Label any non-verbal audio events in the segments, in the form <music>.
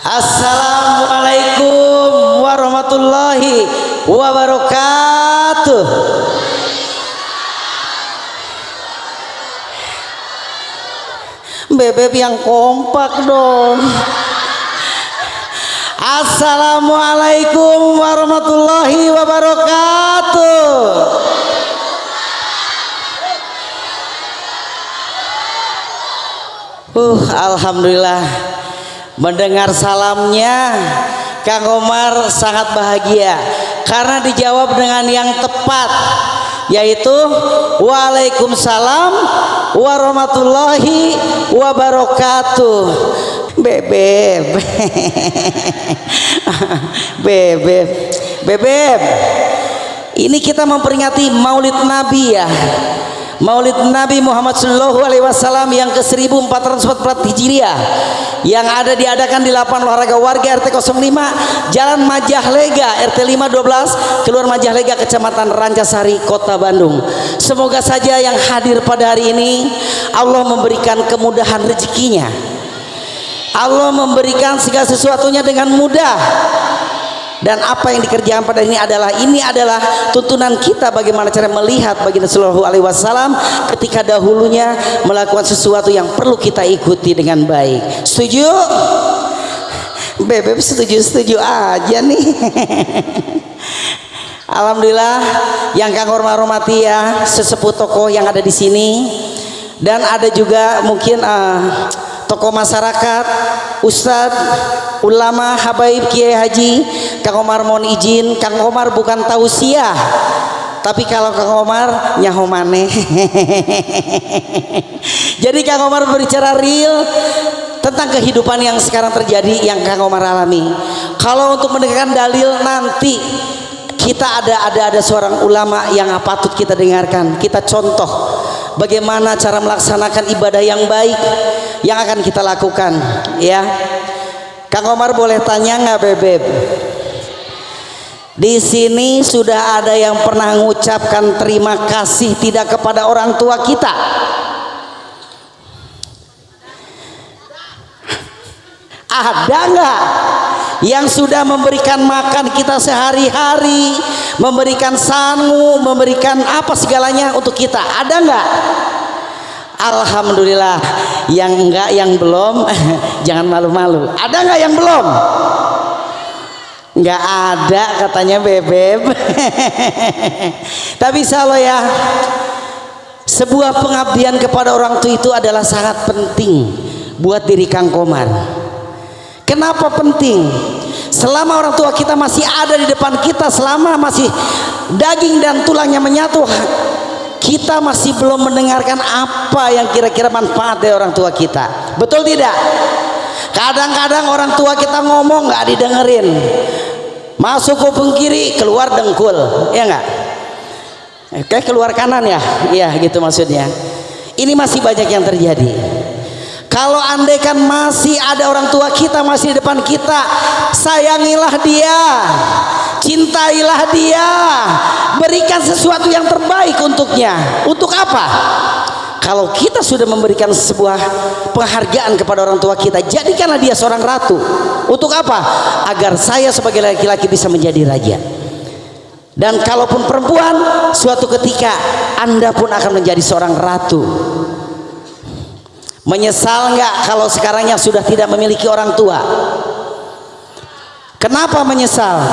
Assalamualaikum warahmatullahi wabarakatuh. Bebek yang kompak dong. Assalamualaikum warahmatullahi wabarakatuh. Uh, alhamdulillah mendengar salamnya Kang Omar sangat bahagia karena dijawab dengan yang tepat yaitu Waalaikumsalam warahmatullahi wabarakatuh. Bebeb. <laughs> Bebeb. Bebeb. Ini kita memperingati maulid nabi ya Maulid Nabi Muhammad Sallallahu Alaihi Wasallam yang ke 1444 Hijriah yang ada diadakan di lapangan olahraga warga RT 05 Jalan Majahlega RT 512 keluar Majahlega Kecamatan Rancasari Kota Bandung. Semoga saja yang hadir pada hari ini Allah memberikan kemudahan rezekinya. Allah memberikan segala sesuatunya dengan mudah dan apa yang dikerjakan pada ini adalah ini adalah tuntunan kita bagaimana cara melihat baginda Sallallahu Alaihi Wasallam ketika dahulunya melakukan sesuatu yang perlu kita ikuti dengan baik. Setuju? Bebek setuju setuju aja nih. <laughs> Alhamdulillah yang kang hormati ya sesepuh tokoh yang ada di sini. Dan ada juga mungkin uh, tokoh masyarakat Ustadz ulama habaib Kiai Haji Kang Omar mohon izin. Kang Omar bukan tausiah tapi kalau Kang Omar nyaho maneh. <laughs> Jadi Kang Omar berbicara real tentang kehidupan yang sekarang terjadi yang Kang Omar alami. Kalau untuk mendengarkan dalil nanti kita ada ada ada seorang ulama yang patut kita dengarkan. Kita contoh bagaimana cara melaksanakan ibadah yang baik yang akan kita lakukan ya? Kang Omar boleh tanya nggak bebek di sini sudah ada yang pernah mengucapkan terima kasih tidak kepada orang tua kita. Ada nggak yang sudah memberikan makan kita sehari-hari memberikan sangu memberikan apa segalanya untuk kita. Ada nggak? Alhamdulillah. Yang enggak yang belum <laughs> jangan malu-malu. Ada nggak yang belum? Nggak ada katanya bebek <laughs> tapi salo ya sebuah pengabdian kepada orang tua itu adalah sangat penting buat diri Kang Komar Kenapa penting? Selama orang tua kita masih ada di depan kita, selama masih daging dan tulangnya menyatu, kita masih belum mendengarkan apa yang kira-kira manfaat dari orang tua kita. Betul tidak? Kadang-kadang orang tua kita ngomong nggak didengerin. Masuk kuping kiri, keluar dengkul, ya nggak? Oke, keluar kanan ya, iya gitu maksudnya. Ini masih banyak yang terjadi kalau andaikan masih ada orang tua kita masih di depan kita sayangilah dia cintailah dia berikan sesuatu yang terbaik untuknya. Untuk apa? Kalau kita sudah memberikan sebuah penghargaan kepada orang tua kita jadikanlah dia seorang ratu. Untuk apa? Agar saya sebagai laki-laki bisa menjadi raja. Dan kalaupun perempuan suatu ketika anda pun akan menjadi seorang ratu Menyesal nggak kalau sekarangnya sudah tidak memiliki orang tua? Kenapa menyesal?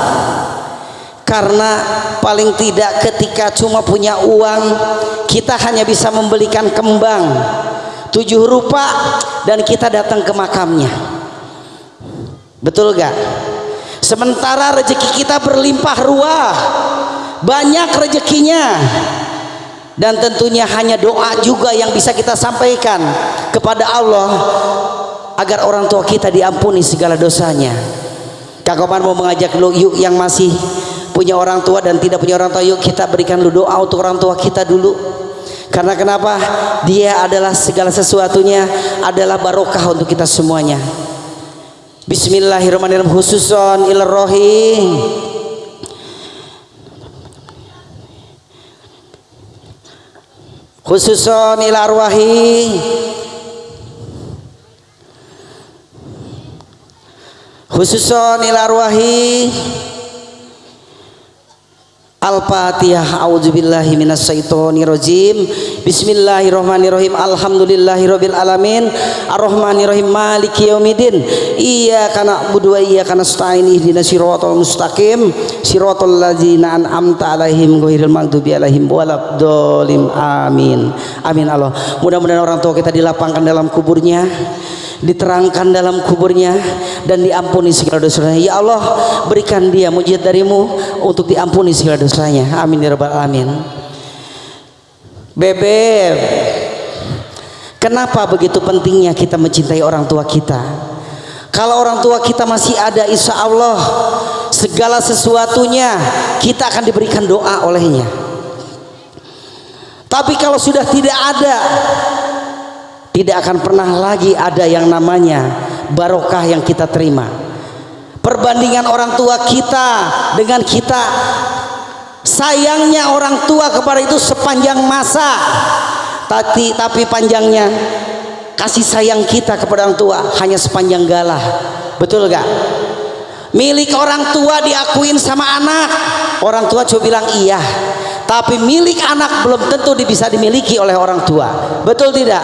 Karena paling tidak ketika cuma punya uang kita hanya bisa membelikan kembang tujuh rupa dan kita datang ke makamnya. Betul gak? Sementara rezeki kita berlimpah ruah, banyak rezekinya dan tentunya hanya doa juga yang bisa kita sampaikan kepada Allah agar orang tua kita diampuni segala dosanya. Kak Komar mau mengajak lu yuk yang masih punya orang tua dan tidak punya orang tua yuk kita berikan lu doa untuk orang tua kita dulu. Karena kenapa? Dia adalah segala sesuatunya adalah barokah untuk kita semuanya. Bismillahirrahmanirrahim khususon ilarrohim khususon ila arwahi khususon ila arwahi Al-Fatihah A'udzubillahi minasyaitonirrajim Bismillahirrahmanirrahim. Alhamdulillahirabbil alamin Arrahmanirrahim. Maliki yaumiddin. Iyyaka na'budu wa iyyaka nasta'in. Ihdinas siratal mustaqim. Siratal ladzina an'amta 'alaihim ghairil maghdubi 'alaihim waladdallin. Amin. Amin Allah. Mudah-mudahan orang tua kita dilapangkan dalam kuburnya diterangkan dalam kuburnya dan diampuni segala dosanya. Ya Allah berikan dia mujizat darimu untuk diampuni segala dosanya. Amin ya rabbal alamin bebek kenapa begitu pentingnya kita mencintai orang tua kita? Kalau orang tua kita masih ada insya Allah segala sesuatunya kita akan diberikan doa olehnya. Tapi kalau sudah tidak ada tidak akan pernah lagi ada yang namanya barokah yang kita terima. Perbandingan orang tua kita dengan kita sayangnya orang tua kepada itu sepanjang masa. Tapi tapi panjangnya kasih sayang kita kepada orang tua hanya sepanjang galah. Betul gak milik orang tua diakuin sama anak. Orang tua coba bilang iya. Tapi milik anak belum tentu bisa dimiliki oleh orang tua. Betul tidak?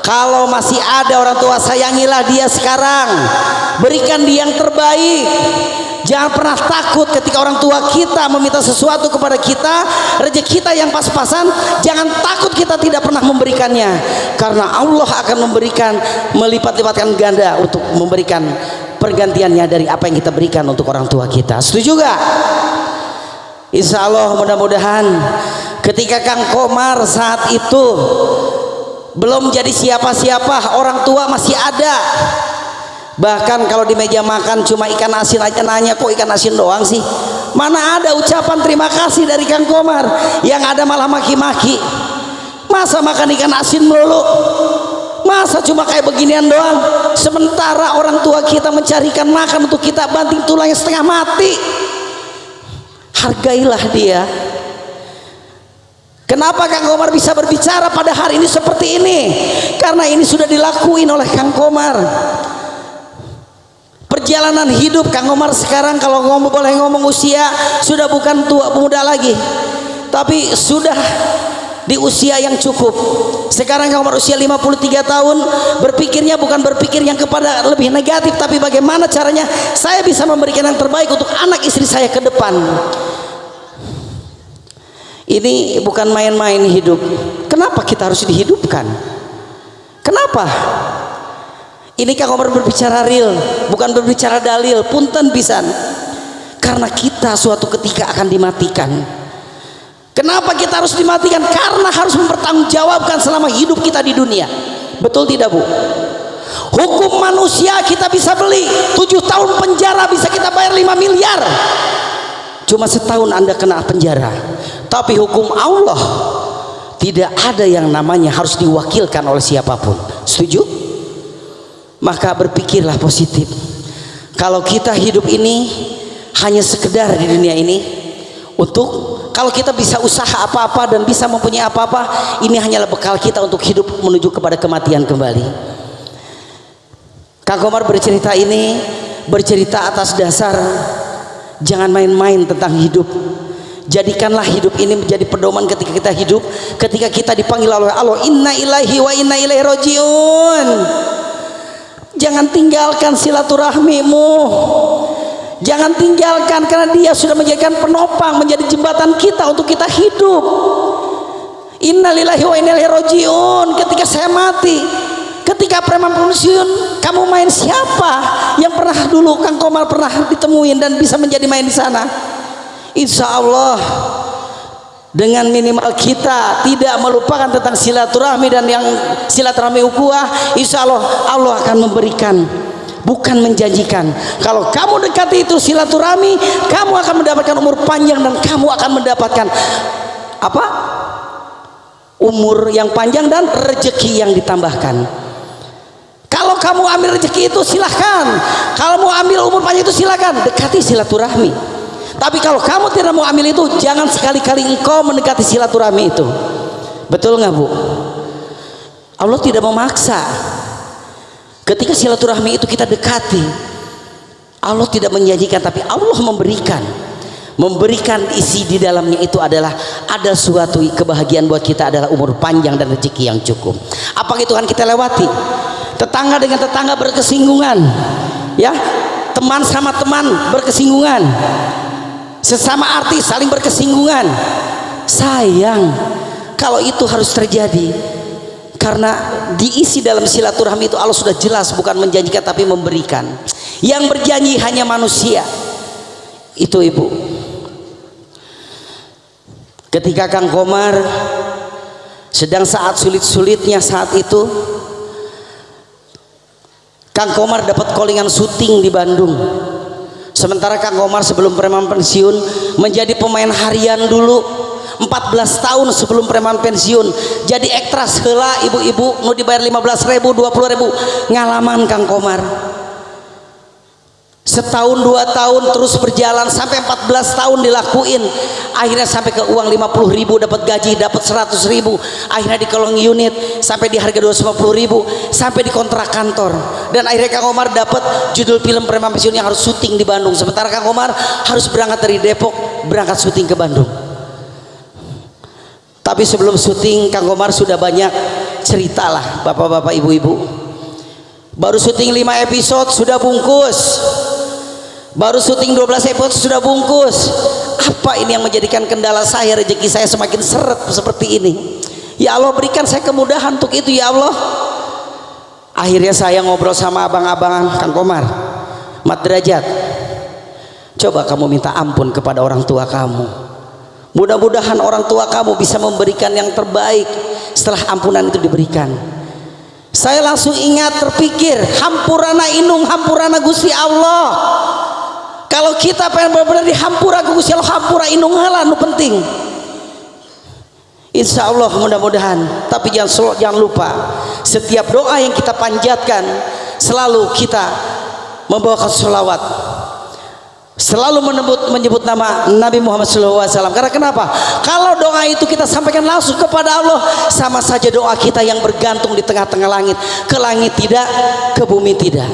Kalau masih ada orang tua sayangilah dia sekarang. Berikan dia yang terbaik jangan pernah takut ketika orang tua kita meminta sesuatu kepada kita rezeki kita yang pas-pasan jangan takut kita tidak pernah memberikannya. Karena Allah akan memberikan melipat-lipatkan ganda untuk memberikan pergantiannya dari apa yang kita berikan untuk orang tua kita. Setuju gak? Insya Allah mudah-mudahan ketika Kang Komar saat itu belum jadi siapa-siapa orang tua masih ada bahkan kalau di meja makan cuma ikan asin aja nanya kok ikan asin doang sih? Mana ada ucapan terima kasih dari Kang Komar. Yang ada malah maki-maki. Masa makan ikan asin melulu? Masa cuma kayak beginian doang? Sementara orang tua kita mencarikan makan untuk kita banting tulangnya setengah mati. Hargailah dia. Kenapa Kang Komar bisa berbicara pada hari ini seperti ini? Karena ini sudah dilakuin oleh Kang Komar. Perjalanan hidup Kang Komar sekarang kalau ngomong boleh ngomong usia sudah bukan tua muda lagi. Tapi sudah di usia yang cukup. Sekarang Kang Komar usia 53 tahun, berpikirnya bukan berpikir yang kepada lebih negatif tapi bagaimana caranya saya bisa memberikan yang terbaik untuk anak istri saya ke depan ini bukan main-main hidup kenapa kita harus dihidupkan kenapa ini Kang Omar berbicara real bukan berbicara dalil punten pisan. Karena kita suatu ketika akan dimatikan. Kenapa kita harus dimatikan? Karena harus mempertanggungjawabkan selama hidup kita di dunia. Betul tidak Bu? Hukum manusia kita bisa beli tujuh tahun penjara bisa kita bayar 5 miliar. Cuma setahun anda kena penjara. Tapi hukum Allah tidak ada yang namanya harus diwakilkan oleh siapa pun. Setuju? Maka berpikirlah positif. Kalau kita hidup ini hanya sekedar di dunia ini untuk kalau kita bisa usaha apa-apa dan bisa mempunyai apa-apa ini hanyalah bekal kita untuk hidup menuju kepada kematian kembali. Kang Komar bercerita ini bercerita atas dasar jangan main-main tentang hidup. Jadikanlah hidup ini menjadi pedoman ketika kita hidup ketika kita dipanggil oleh Allah inna ilahi wa inna ilaihi rojiun jangan tinggalkan silaturahmimu. Jangan tinggalkan karena dia sudah menjadikan penopang menjadi jembatan kita untuk kita hidup. Innalillahi wa inna ilaihi rojiun ketika saya mati ketika preman pensiun kamu main siapa yang pernah dulu Kang Komal pernah ditemuin dan bisa menjadi main di sana? Insya Allah dengan minimal kita tidak melupakan tentang silaturahmi dan yang silaturahmi ukuah Insya Allah Allah akan memberikan bukan menjanjikan. Kalau kamu dekati itu silaturahmi kamu akan mendapatkan umur panjang dan kamu akan mendapatkan apa? Umur yang panjang dan rezeki yang ditambahkan. Kalau kamu ambil rezeki itu silahkan kalau mau ambil umur panjang itu silahkan dekati silaturahmi tapi kalau kamu tidak mau ambil itu jangan sekali-kali engkau mendekati silaturahmi itu. Betul nggak bu? Allah tidak memaksa. Ketika silaturahmi itu kita dekati Allah tidak menjanjikan tapi Allah memberikan. Memberikan isi di dalamnya itu adalah ada suatu kebahagiaan buat kita adalah umur panjang dan rezeki yang cukup. Apa itu kan kita lewati? Tetangga dengan tetangga berkesinggungan ya. Teman sama teman berkesinggungan sesama artis saling berkesinggungan. Sayang kalau itu harus terjadi karena diisi dalam silaturahmi itu Allah sudah jelas bukan menjanjikan tapi memberikan. Yang berjanji hanya manusia. Itu ibu. Ketika Kang Komar sedang saat sulit-sulitnya saat itu Kang Komar dapat callingan syuting di Bandung sementara Kang Komar sebelum preman pensiun menjadi pemain harian dulu 14 tahun sebelum preman pensiun. Jadi ektras hela ibu-ibu nu dibayar 15 ribu 20 ribu. Ngalaman Kang Komar setahun dua tahun terus berjalan sampai 14 tahun dilakuin. Akhirnya sampai ke uang 50 ribu dapat gaji dapat 100 ribu. Akhirnya di kolong unit sampai di harga 250 ribu sampai di kontrak kantor dan akhirnya Kang Omar dapat judul film preman pensiun yang harus syuting di Bandung. Sementara Kang Omar harus berangkat dari Depok berangkat syuting ke Bandung. Tapi sebelum syuting Kang Omar sudah banyak cerita lah bapak-bapak ibu-ibu. Baru syuting 5 episode sudah bungkus. Baru syuting 12 episode sudah bungkus. Apa ini yang menjadikan kendala saya? Rezeki saya semakin seret seperti ini. Ya Allah berikan saya kemudahan untuk itu ya Allah akhirnya saya ngobrol sama abang-abang Kang Komar Mat Derajat. Coba kamu minta ampun kepada orang tua kamu. Mudah-mudahan orang tua kamu bisa memberikan yang terbaik setelah ampunan itu diberikan. Saya langsung ingat terpikir hampurana inung hampurana gusti Allah. Kalau kita pengen benar-benar dihampura ke Gusti Allah hampura inung nu penting Insya Allah mudah-mudahan. Tapi jangan jangan lupa setiap doa yang kita panjatkan selalu kita membawakan selawat selalu menyebut menyebut nama Nabi Muhammad SAW karena kenapa? Kalau doa itu kita sampaikan langsung kepada Allah sama saja doa kita yang bergantung di tengah-tengah langit. Ke langit tidak ke bumi tidak.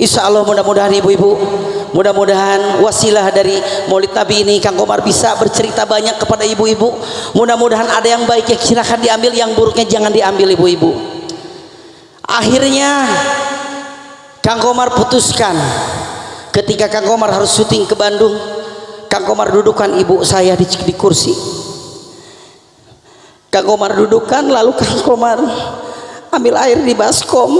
Insya Allah mudah-mudahan ibu-ibu mudah-mudahan wasilah dari maulid nabi ini Kang Komar bisa bercerita banyak kepada ibu-ibu. Mudah-mudahan ada yang baik yang silahkan diambil yang buruknya jangan diambil ibu-ibu. Akhirnya Kang Komar putuskan. Ketika Kang Komar harus syuting ke Bandung Kang Komar dudukkan ibu saya di, di kursi. Kang Komar dudukkan lalu Kang Komar ambil air di baskom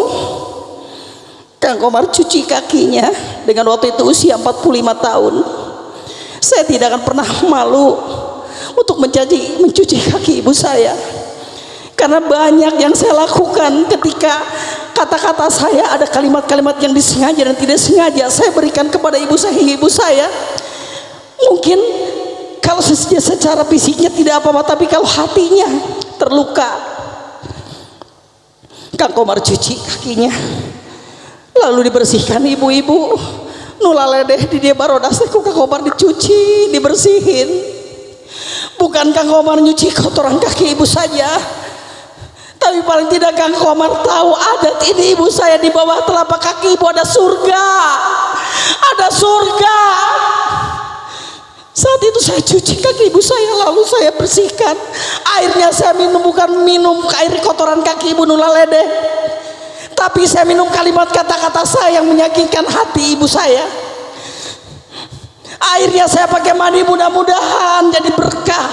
Kang Komar cuci kakinya dengan waktu itu usia 45 tahun. Saya tidak akan pernah <laughs> malu untuk mencaci, mencuci kaki ibu saya. Karena banyak yang saya lakukan ketika kata-kata saya ada kalimat-kalimat yang disengaja dan tidak sengaja saya berikan kepada ibu saya ibu saya mungkin kalau secara fisiknya tidak apa-apa tapi kalau hatinya terluka. Kang Komar cuci kakinya lalu dibersihkan ibu-ibu. Nulaledeh di dia barodas ku kang Komar dicuci dibersihin. Bukan Kang Komar nyuci kotoran kaki ibu saja. Tapi paling tidak Kang Komar tahu adat ini ibu saya di bawah telapak kaki ibu ada surga. Ada surga. Saat itu saya cuci kaki ibu saya lalu saya bersihkan. Airnya saya minum bukan minum air kotoran kaki ibu nulaledeh tapi saya minum kalimat kata-kata saya yang menyakitkan hati ibu saya. Airnya saya pakai mandi mudah-mudahan jadi berkah.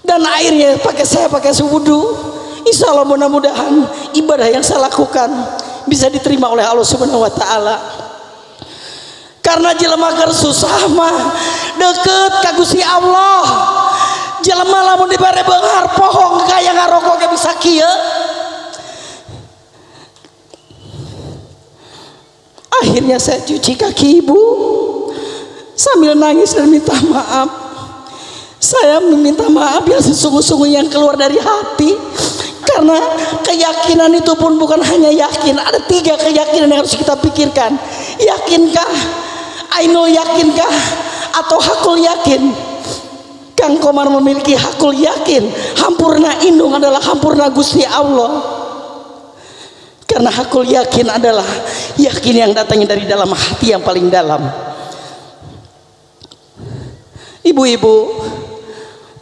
Dan airnya pakai saya pakai sewudu insya Allah mudah-mudahan ibadah yang saya lakukan bisa diterima oleh Allah subhanahu wa ta'ala. Karena jelema ker susah mah deket kagusi Allah. Jelema lamun dibere benghar pohong kayak ngarokok bisa kia akhirnya saya cuci kaki ibu. Sambil nangis dan minta maaf. Saya meminta maaf yang sesungguh-sungguh yang keluar dari hati. Karena keyakinan itu pun bukan hanya yakin. Ada tiga keyakinan yang harus kita pikirkan. Yakinkah Aino yakinkah atau hakul yakin? Kang Komar memiliki hakul yakin. Hampurna indung adalah hampurna Gusti Allah karena hakul yakin adalah yakin yang datangnya dari dalam hati yang paling dalam. Ibu-ibu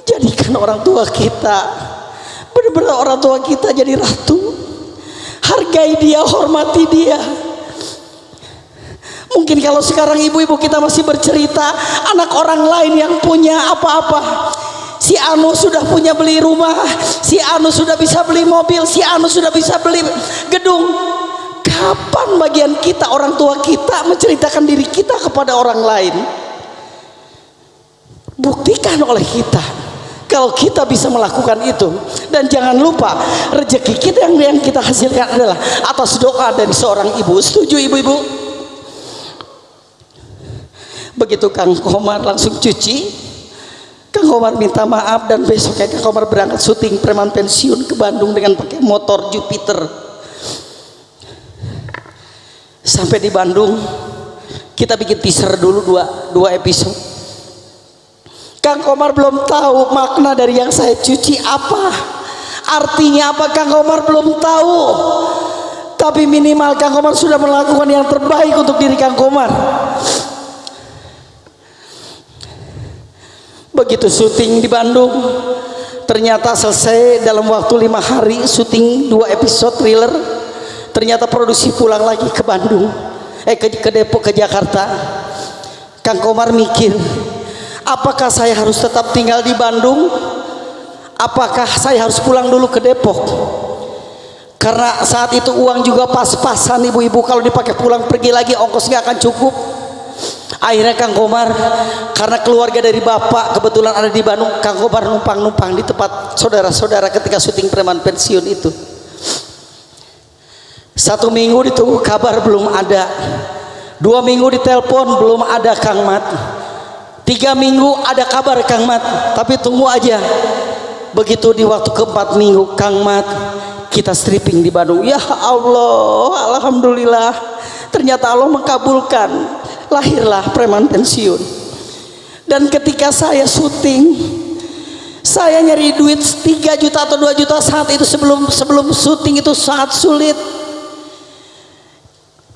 jadikan orang tua kita benar-benar orang tua kita jadi ratu. Hargai dia hormati dia. Mungkin kalau sekarang ibu-ibu kita masih bercerita anak orang lain yang punya apa-apa si Anu sudah punya beli rumah. Si Anu sudah bisa beli mobil. Si Anu sudah bisa beli gedung. Kapan bagian kita orang tua kita menceritakan diri kita kepada orang lain? Buktikan oleh kita kalau kita bisa melakukan itu. Dan jangan lupa rezeki kita yang yang kita hasilkan adalah atas doa dari seorang ibu. Setuju ibu-ibu? Begitu Kang Komar langsung cuci Kang Komar minta maaf dan besoknya Kang Komar berangkat syuting preman pensiun ke Bandung dengan pakai motor Jupiter. Sampai di Bandung kita bikin teaser dulu dua, dua episode. Kang Komar belum tahu makna dari yang saya cuci apa. Artinya apa Kang Komar belum tahu. Tapi minimal Kang Komar sudah melakukan yang terbaik untuk diri Kang Komar begitu syuting di Bandung. Ternyata selesai dalam waktu lima hari syuting dua episode thriller. Ternyata produksi pulang lagi ke Bandung. Eh ke, ke Depok ke Jakarta. Kang Komar mikir apakah saya harus tetap tinggal di Bandung? Apakah saya harus pulang dulu ke Depok? Karena saat itu uang juga pas-pasan ibu-ibu. Kalau dipakai pulang pergi lagi ongkos nggak akan cukup akhirnya Kang Komar karena keluarga dari bapak kebetulan ada di Bandung Kang Komar numpang-numpang di tempat saudara-saudara ketika syuting preman pensiun itu. Satu minggu ditunggu kabar belum ada. Dua minggu ditelepon belum ada Kang Mat. Tiga minggu ada kabar Kang Mat tapi tunggu aja. Begitu di waktu keempat minggu Kang Mat kita stripping di Bandung. Ya Allah Alhamdulillah. Ternyata Allah mengkabulkan lahirlah preman pensiun. Dan ketika saya syuting saya nyari duit 3 juta atau 2 juta saat itu sebelum sebelum syuting itu sangat sulit.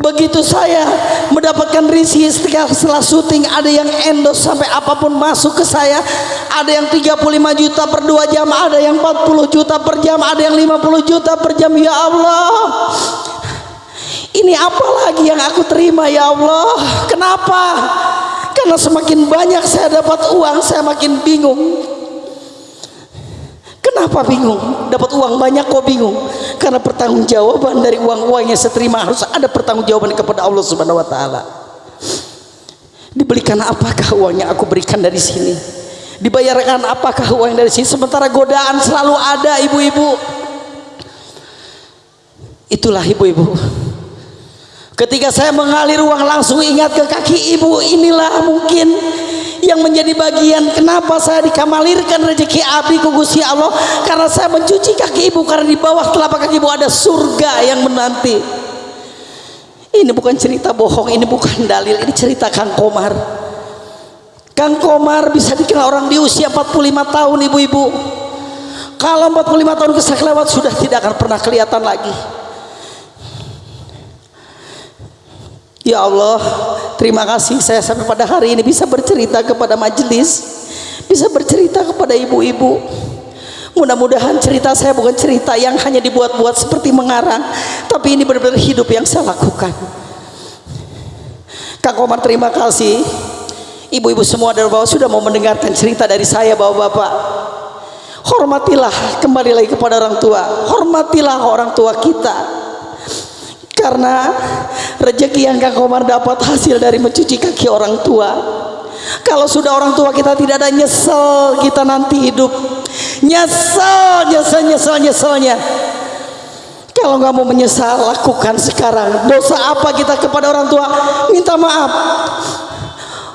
Begitu saya mendapatkan risih setelah, syuting ada yang endos sampai apa pun masuk ke saya. Ada yang 35 juta per 2 jam ada yang 40 juta per jam ada yang 50 juta per jam. Ya Allah ini apa lagi yang aku terima ya Allah kenapa karena semakin banyak saya dapat uang saya makin bingung Kenapa bingung? Dapat uang banyak kok bingung? Karena pertanggungjawaban dari uang-uang yang saya terima harus ada pertanggungjawaban kepada Allah Subhanahu wa taala. Diberikan apakah uang yang aku berikan dari sini? Dibayarkan apakah uang dari sini? Sementara godaan selalu ada ibu-ibu. Itulah ibu-ibu. Ketika saya mengalir uang langsung ingat ke kaki ibu, inilah mungkin yang menjadi bagian kenapa saya dikamalirkan rezeki abdi ku Gusti Allah. Karena saya mencuci kaki ibu karena di bawah telapak kaki ibu ada surga yang menanti. Ini bukan cerita bohong ini bukan dalil ini cerita Kang Komar. Kang Komar bisa dikenal orang di usia 45 tahun ibu-ibu. Kalau 45 tahun keselewat sudah tidak akan pernah kelihatan lagi Ya Allah, terima kasih saya sampai pada hari ini bisa bercerita kepada majelis, bisa bercerita kepada ibu-ibu. Mudah-mudahan cerita saya bukan cerita yang hanya dibuat-buat seperti mengarang, tapi ini benar-benar hidup yang saya lakukan. Kak Komar terima kasih. Ibu-ibu semua dari bawah sudah mau mendengarkan cerita dari saya bapak-bapak. Hormatilah kembali lagi kepada orang tua. Hormatilah orang tua kita karena rezeki yang Kang Komar dapat hasil dari mencuci kaki orang tua. Kalau sudah orang tua kita tidak ada nyesel kita nanti hidup. Nyesel nyesel nyesel nyeselnya. Kalau nggak mau menyesal lakukan sekarang. Dosa apa kita kepada orang tua? Minta maaf.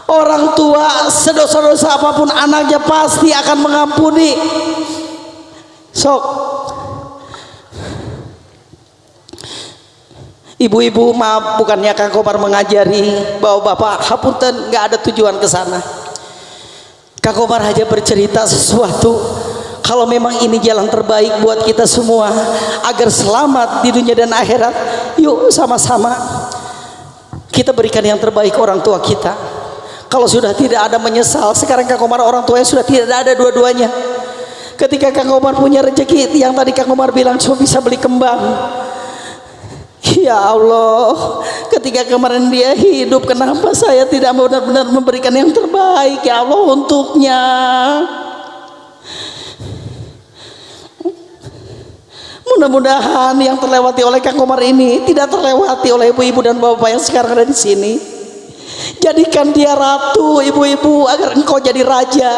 Orang tua sedosa-dosa apa pun anaknya pasti akan mengampuni. Sok Ibu-ibu maaf bukannya Kang Komar mengajari bahwa Bapak hapunten nggak ada tujuan ke sana. Kang Komar hanya bercerita sesuatu. Kalau memang ini jalan terbaik buat kita semua agar selamat di dunia dan akhirat yuk sama-sama kita berikan yang terbaik orang tua kita. Kalau sudah tidak ada menyesal sekarang Kang Komar orang tuanya sudah tidak ada dua-duanya. Ketika Kang Komar punya rezeki yang tadi Kang Komar bilang cuma bisa beli kembang Ya Allah, ketika kemarin dia hidup, kenapa saya tidak benar-benar memberikan yang terbaik ya Allah untuknya? Mudah-mudahan yang terlewati oleh Kang Komar ini tidak terlewati oleh ibu-ibu dan bapak yang sekarang ada di sini. Jadikan dia ratu, ibu-ibu, agar engkau jadi raja.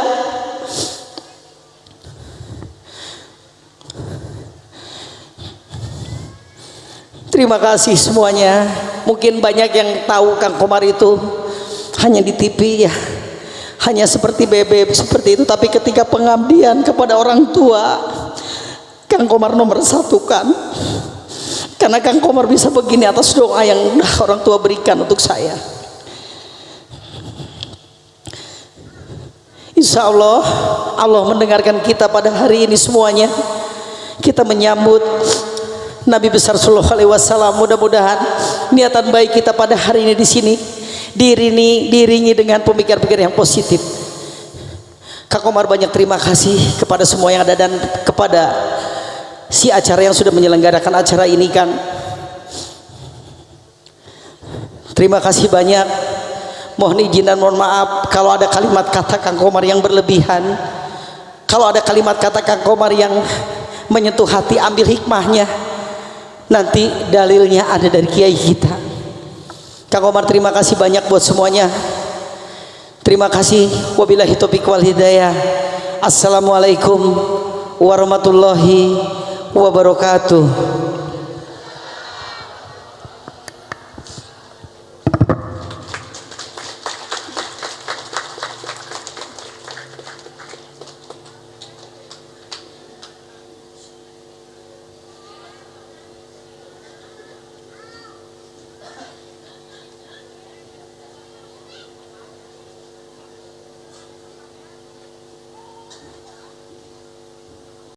Terima kasih semuanya. Mungkin banyak yang tahu Kang Komar itu hanya di TV ya. Hanya seperti bebek seperti itu. Tapi ketika pengabdian kepada orang tua, Kang Komar nomor satu kan. Karena Kang Komar bisa begini atas doa yang orang tua berikan untuk saya. Insya Allah Allah mendengarkan kita pada hari ini semuanya. Kita menyambut Nabi besar Sallallahu Alaihi Wasallam mudah-mudahan niatan baik kita pada hari ini di sini dirini diringi dengan pemikir-pikir yang positif. Kak Komar banyak terima kasih kepada semua yang ada dan kepada si acara yang sudah menyelenggarakan acara ini Kang. Terima kasih banyak. Mohon izin dan mohon maaf kalau ada kalimat kata Kang Komar yang berlebihan. Kalau ada kalimat kata Kang Komar yang menyentuh hati ambil hikmahnya nanti dalilnya ada dari kiai kita. Kang Omar terima kasih banyak buat semuanya. Terima kasih. Wabillahi taufiq wal hidayah. Assalamualaikum warahmatullahi wabarakatuh